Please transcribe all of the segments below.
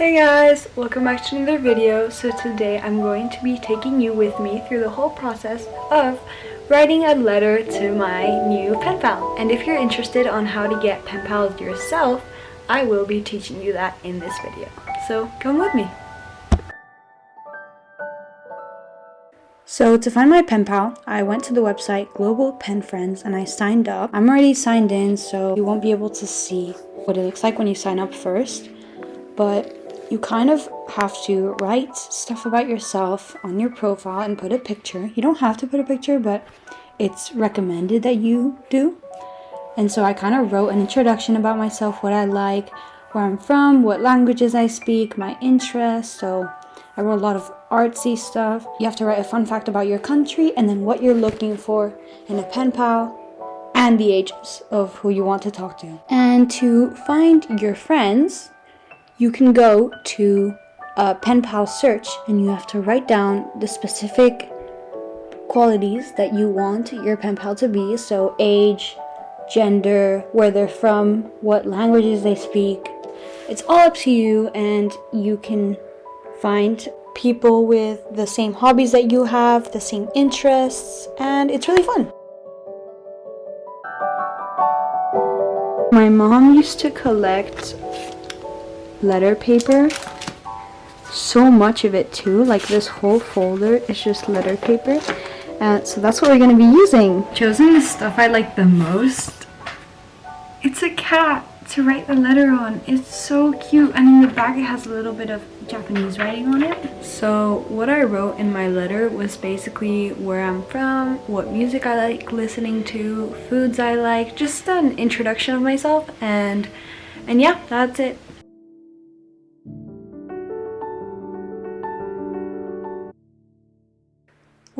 Hey guys, welcome back to another video. So today I'm going to be taking you with me through the whole process of writing a letter to my new pen pal. And if you're interested on how to get pen pals yourself, I will be teaching you that in this video. So come with me. So to find my pen pal, I went to the website Global Pen Friends and I signed up. I'm already signed in so you won't be able to see what it looks like when you sign up first. But you kind of have to write stuff about yourself on your profile and put a picture. You don't have to put a picture, but it's recommended that you do. And so I kind of wrote an introduction about myself, what I like, where I'm from, what languages I speak, my interests. So I wrote a lot of artsy stuff. You have to write a fun fact about your country and then what you're looking for in a pen pal and the ages of who you want to talk to. And to find your friends, you can go to a pen pal search and you have to write down the specific qualities that you want your pen pal to be. So age, gender, where they're from, what languages they speak. It's all up to you and you can find people with the same hobbies that you have, the same interests, and it's really fun. My mom used to collect letter paper. So much of it too like this whole folder is just letter paper. And so that's what we're going to be using. Chosen the stuff i like the most. It's a cat to write the letter on. It's so cute. And in the back it has a little bit of japanese writing on it. So what i wrote in my letter was basically where i'm from what music i like listening to foods i like just an introduction of myself. And and yeah that's it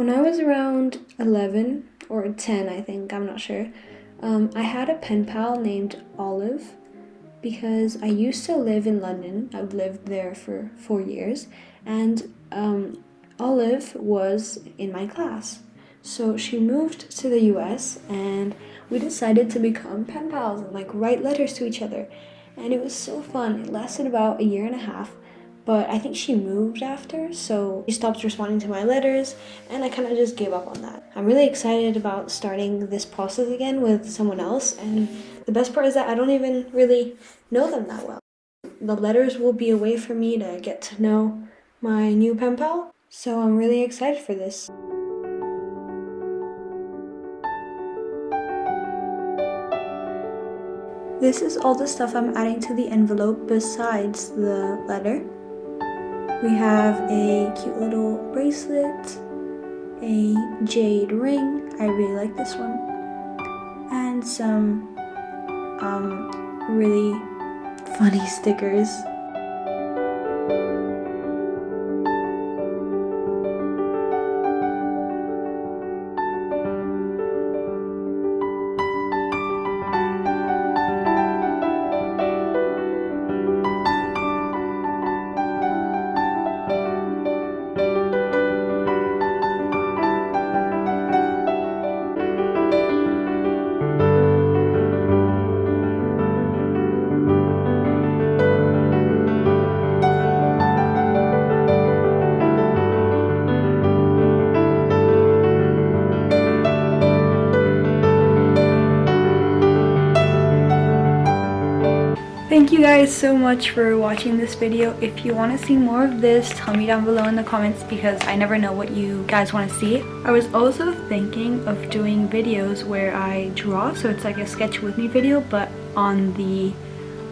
When I was around 11 or 10, I think, I'm not sure, um, I had a pen pal named Olive because I used to live in London. I've lived there for four years and um, Olive was in my class. So she moved to the US and we decided to become pen pals and like write letters to each other. And it was so fun. It lasted about a year and a half but I think she moved after, so she stopped responding to my letters, and I kind of just gave up on that. I'm really excited about starting this process again with someone else, and the best part is that I don't even really know them that well. The letters will be a way for me to get to know my new pen pal, so I'm really excited for this. This is all the stuff I'm adding to the envelope besides the letter. We have a cute little bracelet, a jade ring, I really like this one, and some um, really funny stickers. Thank you guys so much for watching this video. If you want to see more of this, tell me down below in the comments because I never know what you guys want to see. I was also thinking of doing videos where I draw, so it's like a sketch with me video, but on the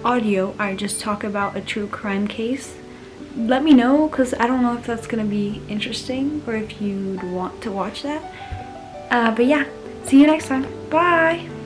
audio, I just talk about a true crime case. Let me know because I don't know if that's going to be interesting or if you'd want to watch that. Uh, but yeah, see you next time. Bye!